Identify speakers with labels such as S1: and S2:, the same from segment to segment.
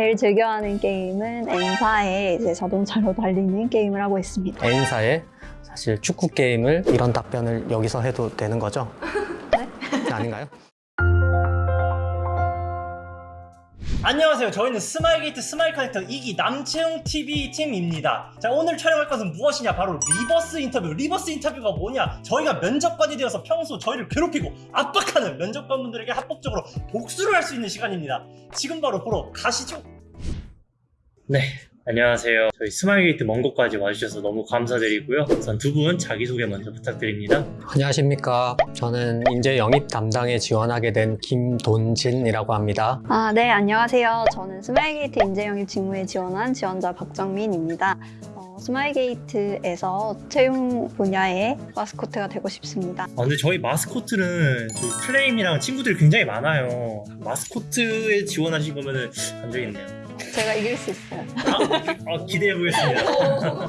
S1: 제일 즐겨하는 게임은 N사의 이제 자동차로 달리는 게임을 하고 있습니다.
S2: N사의 사실 축구 게임을 이런 답변을 여기서 해도 되는 거죠? 네? 아닌가요?
S3: 안녕하세요. 저희는 스마일게이트 스마일 커넥터 2기 남채용 TV 팀입니다. 자, 오늘 촬영할 것은 무엇이냐? 바로 reverse 인터뷰. reverse 인터뷰가 뭐냐? 저희가 면접관이 되어서 평소 저희를 괴롭히고 압박하는 면접관분들에게 합법적으로 복수를 할 수 있는 시간입니다. 지금 바로 보러 가시죠. 네. 안녕하세요. 저희 스마일게이트 먼 곳까지 와주셔서 너무 감사드리고요. 우선 두 분 자기소개 먼저 부탁드립니다.
S2: 안녕하십니까. 저는 인재 영입 담당에 지원하게 된 김돈진이라고 합니다.
S1: 아, 네, 안녕하세요. 저는 스마일게이트 인재 영입 직무에 지원한 지원자 박정민입니다. 어, 스마일게이트에서 채용 분야의 마스코트가 되고 싶습니다.
S3: 아, 근데 저희 마스코트는 저희 플레임이랑 친구들이 굉장히 많아요. 마스코트에 지원하신 거면은 안 되겠네요.
S1: 제가 이길 수 있어요.
S3: 아, 기대해 보겠습니다.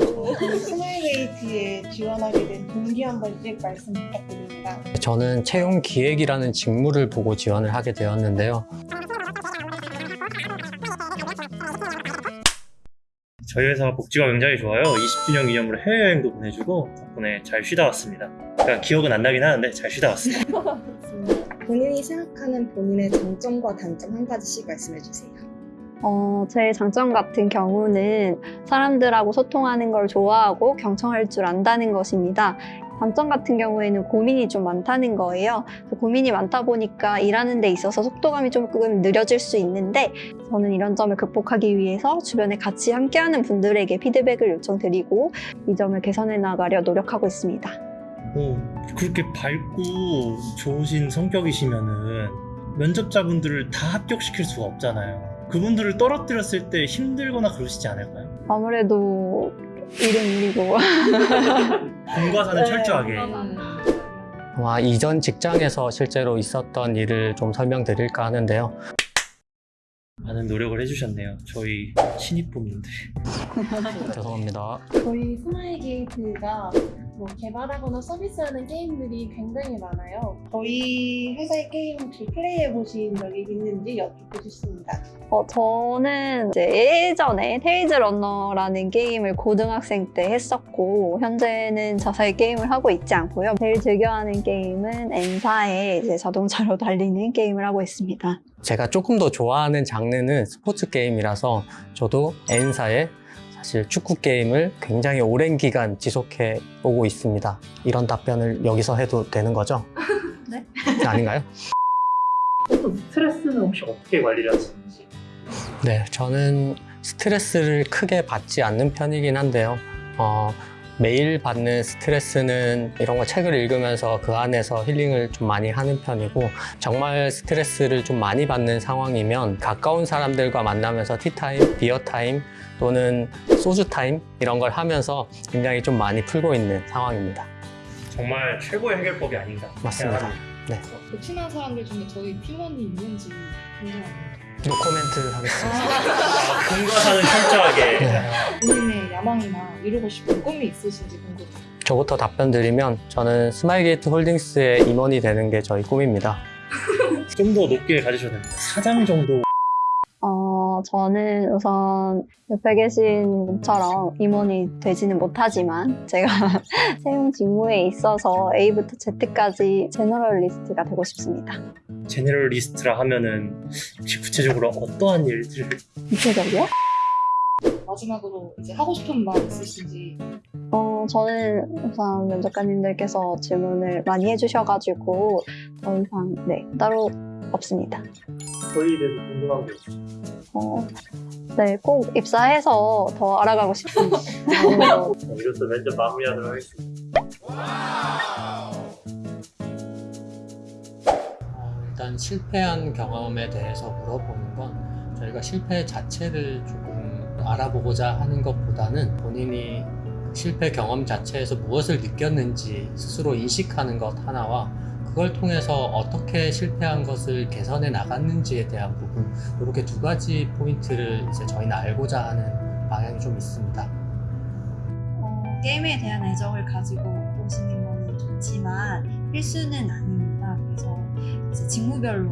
S4: 스마일게이트에 지원하게 된 동기 한 번씩 말씀 부탁드립니다.
S2: 저는 채용 기획이라는 직무를 보고 지원을 하게 되었는데요.
S3: 저희 회사가 복지가 굉장히 좋아요. 20주년 기념으로 해외여행도 보내주고 덕분에 잘 쉬다 왔습니다. 그러니까 기억은 안 나긴 하는데 잘 쉬다 왔습니다.
S5: 본인이 생각하는 본인의 장점과 단점 한 가지씩 말씀해 주세요.
S1: 어, 제 장점 같은 경우는 사람들하고 소통하는 걸 좋아하고 경청할 줄 안다는 것입니다. 단점 같은 경우에는 고민이 좀 많다는 거예요. 고민이 많다 보니까 일하는 데 있어서 속도감이 조금 느려질 수 있는데 저는 이런 점을 극복하기 위해서 주변에 같이 함께하는 분들에게 피드백을 요청드리고 이 점을 개선해 나가려 노력하고 있습니다.
S3: 오, 그렇게 밝고 좋으신 성격이시면은 면접자분들을 다 합격시킬 수가 없잖아요. 그분들을 떨어뜨렸을 때 힘들거나 그러시지 않을까요?
S1: 아무래도 일은 일이고
S3: 공과 사는
S4: 네.
S3: 철저하게.
S2: 와, 이전 직장에서 실제로 있었던 일을 좀 설명드릴까 하는데요.
S3: 많은 노력을 해주셨네요. 저희 신입분인데.
S2: 죄송합니다.
S4: 저희 스마일 게이트가 뭐 개발하거나 서비스하는 게임들이 굉장히 많아요. 저희 회사의 게임 혹시 플레이해 보신 적이 있는지 여쭙고 싶습니다.
S1: 어, 저는 이제 예전에 테일즈런너라는 게임을 고등학생 때 했었고 현재는 자사의 게임을 하고 있지 않고요. 제일 즐겨하는 게임은 N사의 이제 자동차로 달리는 게임을 하고 있습니다.
S2: 제가 조금 더 좋아하는 장르는 스포츠 게임이라서 저도 N사의 사실 축구 게임을 굉장히 오랜 기간 지속해 오고 있습니다. 이런 답변을 여기서 해도 되는 거죠?
S1: 네.
S2: 아닌가요?
S3: 스트레스는 혹시 어떻게 관리를 하시는지?
S2: 네, 저는 스트레스를 크게 받지 않는 편이긴 한데요. 어, 매일 받는 스트레스는 이런 거 책을 읽으면서 그 안에서 힐링을 좀 많이 하는 편이고 정말 스트레스를 좀 많이 받는 상황이면 가까운 사람들과 만나면서 티타임, beer time 또는 소주타임 이런 걸 하면서 굉장히 좀 많이 풀고 있는 상황입니다.
S3: 정말 최고의 해결법이 아닌가.
S2: 맞습니다.
S3: 생각합니다.
S5: 그 친한 사람들 중에 저희 팀원이 있는지 궁금합니다.
S2: 노코멘트 하겠습니다.
S3: 아, 공과 사는 철저하게.
S2: 네.
S4: 본인의 야망이나 이루고 싶은 꿈이 있으신지 궁금해요.
S2: 저부터 답변 드리면 저는 스마일게이트 홀딩스의 임원이 되는 게 저희 꿈입니다.
S3: 좀 더 높게 가지셔야 됩니다. 사장 정도.
S1: 어, 저는 우선 옆에 계신 분처럼 임원이 되지는 못하지만 제가 채용 직무에 있어서 A부터 Z까지 generalist가 되고 싶습니다.
S3: generalist라 하면은 혹시 구체적으로 어떠한 일들을
S1: 구체적이요?
S4: 마지막으로 이제 하고 싶은 말 있으신지
S1: 어, 저는 우선 면접관님들께서 질문을 많이 해주셔가지고 더 이상 네 따로 없습니다.
S3: 저희에 대해서 궁금한 게. 어,
S1: 네, 꼭 입사해서 더 알아가고 싶습니다. 어,
S3: 이로써 면접 마무리하도록 하겠습니다.
S2: 어, 일단 실패한 경험에 대해서 물어보는 건 저희가 실패 자체를 조금 알아보고자 하는 것보다는 본인이 그 실패 경험 자체에서 무엇을 느꼈는지 스스로 인식하는 것 하나와 그걸 통해서 어떻게 실패한 것을 개선해 나갔는지에 대한 부분 이렇게 두 가지 포인트를 이제 저희는 알고자 하는 방향이 좀 있습니다.
S6: 어, 게임에 대한 애정을 가지고 오시는 거는 좋지만 필수는 아닙니다. 그래서 이제 직무별로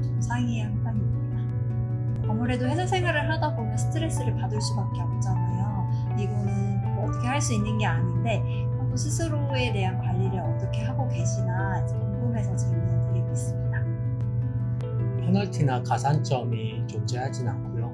S6: 좀 상이한 편입니다. 아무래도 회사 생활을 하다 보면 스트레스를 받을 수밖에 없잖아요. 이거는 뭐 어떻게 할 수 있는 게 아닌데 스스로에 대한 관리를 어떻게 하고 계시나 궁금해서 질문을 드리고 있습니다.
S2: 페널티나 가산점이 존재하진 않고요.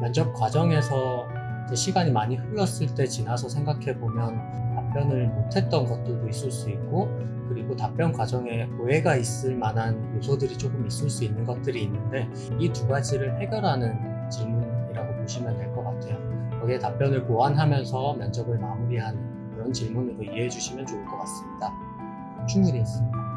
S2: 면접 과정에서 시간이 많이 흘렀을 때 지나서 생각해 보면 답변을 못했던 것들도 있을 수 있고 그리고 답변 과정에 오해가 있을 만한 요소들이 조금 있을 수 있는 것들이 있는데 이 두 가지를 해결하는 질문이라고 보시면 될 것 같아요. 거기에 답변을 보완하면서 면접을 마무리하는 그런 질문으로 이해해 주시면 좋을 것 같습니다. 충분히 했습니다.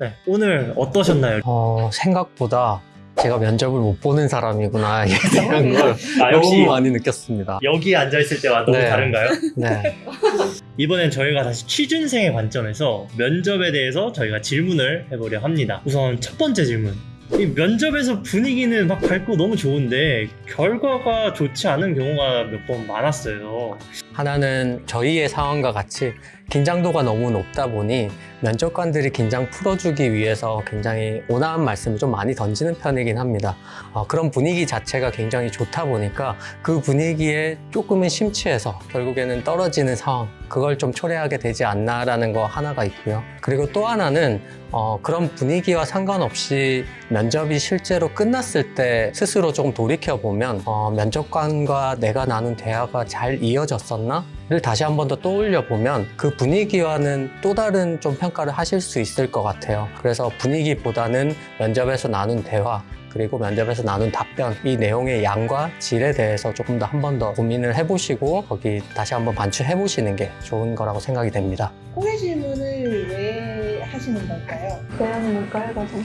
S2: 네.
S3: 네, 오늘 어떠셨나요?
S2: 어, 생각보다 제가 면접을 못 보는 사람이구나, 이에 대한 걸
S3: 아,
S2: 너무
S3: 역시
S2: 많이 느꼈습니다.
S3: 여기 앉아있을 때와 너무
S2: 네.
S3: 다른가요?
S2: 네.
S3: 이번엔 저희가 다시 취준생의 관점에서 면접에 대해서 저희가 질문을 해보려 합니다. 우선 첫 번째 질문. 이 면접에서 분위기는 막 밝고 너무 좋은데 결과가 좋지 않은 경우가 몇 번 많았어요.
S2: 하나는 저희의 상황과 같이 긴장도가 너무 높다 보니 면접관들이 긴장 풀어주기 위해서 굉장히 온화한 말씀을 좀 많이 던지는 편이긴 합니다. 어, 그런 분위기 자체가 굉장히 좋다 보니까 그 분위기에 조금은 심취해서 결국에는 떨어지는 상황, 그걸 좀 초래하게 되지 않나라는 거 하나가 있고요. 그리고 또 하나는 어, 그런 분위기와 상관없이 면접이 실제로 끝났을 때 스스로 조금 돌이켜보면 어, 면접관과 내가 나눈 대화가 잘 이어졌었나? 를 다시 한 번 더 떠올려 보면 그 분위기와는 또 다른 좀 평가를 하실 수 있을 것 같아요. 그래서 분위기보다는 면접에서 나눈 대화 그리고 면접에서 나눈 답변 이 내용의 양과 질에 대해서 조금 더 한 번 더 고민을 해보시고 거기 다시 한번 반추해 보시는 게 좋은 거라고 생각이 됩니다.
S4: 꼬리 질문을 왜 하시는 걸까요?
S1: 대안이 뭘까 해가지고.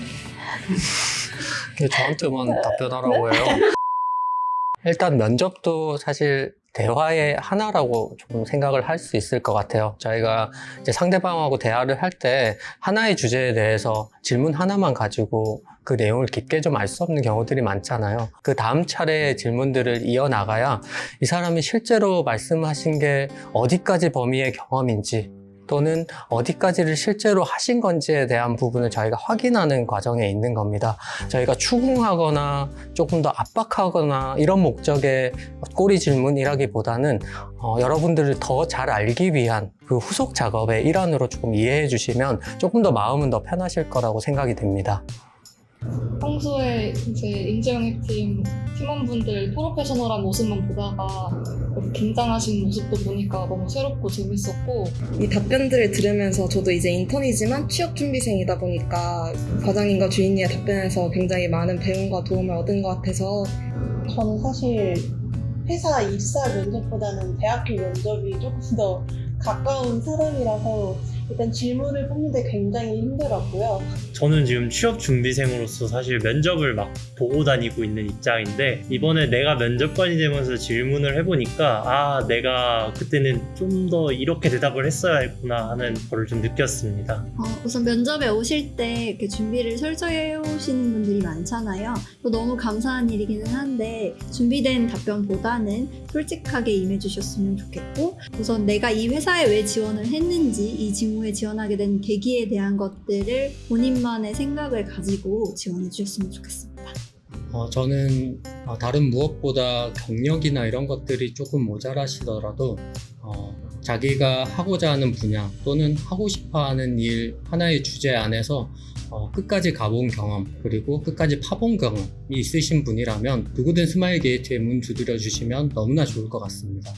S2: 저한테만 답변하라고 해요. 일단 면접도 사실 대화의 하나라고 좀 생각을 할 수 있을 것 같아요. 저희가 이제 상대방하고 대화를 할 때 하나의 주제에 대해서 질문 하나만 가지고 그 내용을 깊게 좀 알 수 없는 경우들이 많잖아요. 그 다음 차례의 질문들을 이어나가야 이 사람이 실제로 말씀하신 게 어디까지 범위의 경험인지 또는 어디까지를 실제로 하신 건지에 대한 부분을 저희가 확인하는 과정에 있는 겁니다. 저희가 추궁하거나 조금 더 압박하거나 이런 목적의 꼬리 질문이라기보다는 어, 여러분들을 더 잘 알기 위한 그 후속 작업의 일환으로 조금 이해해 주시면 조금 더 마음은 더 편하실 거라고 생각이 됩니다.
S7: 평소에 이제 인재영입팀 팀원분들 프로페셔널한 모습만 보다가 긴장하신 모습도 보니까 너무 새롭고 재밌었고
S5: 이 답변들을 들으면서 저도 이제 인턴이지만 취업 준비생이다 보니까 과장님과 주인님의 답변에서 굉장히 많은 배움과 도움을 얻은 것 같아서
S4: 저는 사실 회사 입사 면접보다는 대학교 면접이 조금 더 가까운 사람이라서 일단 질문을 뽑는데 굉장히 힘들었고요.
S3: 저는 지금 취업 준비생으로서 사실 면접을 막 보고 다니고 있는 입장인데 이번에 내가 면접관이 되면서 질문을 해보니까 아 내가 그때는 좀 더 이렇게 대답을 했어야 했구나 하는 거를 좀 느꼈습니다.
S6: 어, 우선 면접에 오실 때 이렇게 준비를 철저히 해오시는 분들이 많잖아요. 또 너무 감사한 일이기는 한데 준비된 답변보다는 솔직하게 임해주셨으면 좋겠고 우선 내가 이 회사에 왜 지원을 했는지 이 직무 에 지원하게 된 계기에 대한 것들을 본인만의 생각을 가지고 지원해 주셨으면 좋겠습니다.
S2: 어, 저는 어, 다른 무엇보다 경력이나 이런 것들이 조금 모자라시더라도 어, 자기가 하고자 하는 분야 또는 하고 싶어 하는 일 하나의 주제 안에서 어, 끝까지 가본 경험 그리고 끝까지 파본 경험이 있으신 분이라면 누구든 스마일 게이트에 문 두드려 주시면 너무나 좋을 것 같습니다.